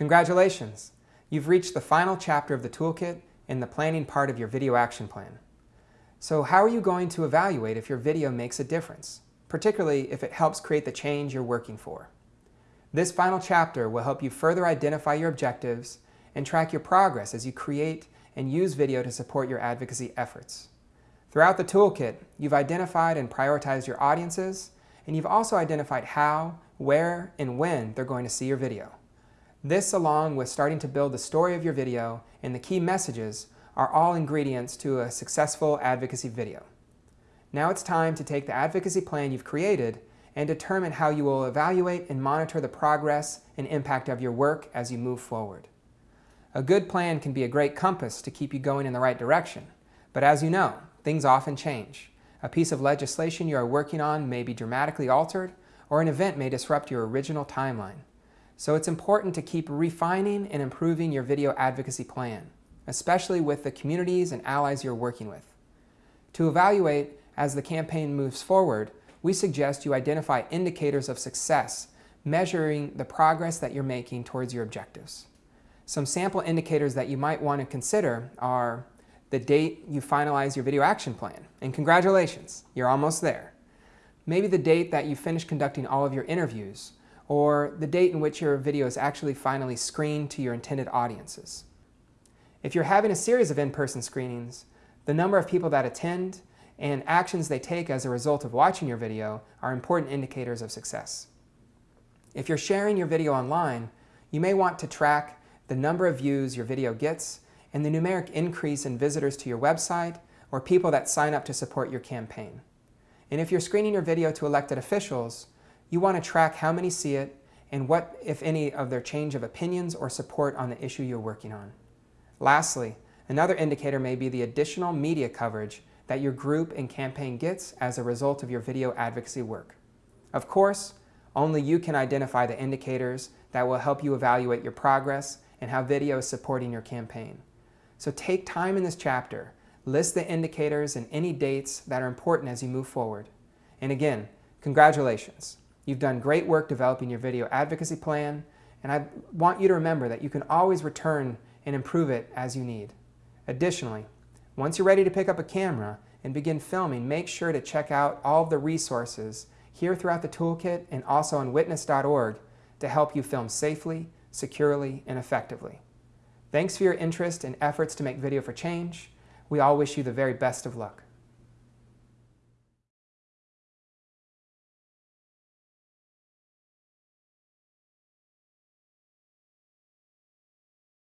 Congratulations! You've reached the final chapter of the toolkit in the planning part of your video action plan. So how are you going to evaluate if your video makes a difference, particularly if it helps create the change you're working for? This final chapter will help you further identify your objectives and track your progress as you create and use video to support your advocacy efforts. Throughout the toolkit, you've identified and prioritized your audiences, and you've also identified how, where, and when they're going to see your video. This, along with starting to build the story of your video and the key messages, are all ingredients to a successful advocacy video. Now it's time to take the advocacy plan you've created and determine how you will evaluate and monitor the progress and impact of your work as you move forward. A good plan can be a great compass to keep you going in the right direction, but as you know, things often change. A piece of legislation you are working on may be dramatically altered, or an event may disrupt your original timeline. So it's important to keep refining and improving your video advocacy plan, especially with the communities and allies you're working with. To evaluate as the campaign moves forward, we suggest you identify indicators of success, measuring the progress that you're making towards your objectives. Some sample indicators that you might want to consider are the date you finalize your video action plan, and congratulations, you're almost there. Maybe the date that you finish conducting all of your interviews, or the date in which your video is actually finally screened to your intended audiences. If you're having a series of in-person screenings, the number of people that attend and actions they take as a result of watching your video are important indicators of success. If you're sharing your video online, you may want to track the number of views your video gets and the numeric increase in visitors to your website or people that sign up to support your campaign. And if you're screening your video to elected officials, you want to track how many see it and what, if any, of their change of opinions or support on the issue you're working on. Lastly, another indicator may be the additional media coverage that your group and campaign gets as a result of your video advocacy work. Of course, only you can identify the indicators that will help you evaluate your progress and how video is supporting your campaign. So take time in this chapter, list the indicators and any dates that are important as you move forward. And again, congratulations. You've done great work developing your video advocacy plan, and I want you to remember that you can always return and improve it as you need. Additionally, once you're ready to pick up a camera and begin filming, make sure to check out all of the resources here throughout the toolkit and also on witness.org to help you film safely, securely, and effectively. Thanks for your interest and efforts to make video for change. We all wish you the very best of luck.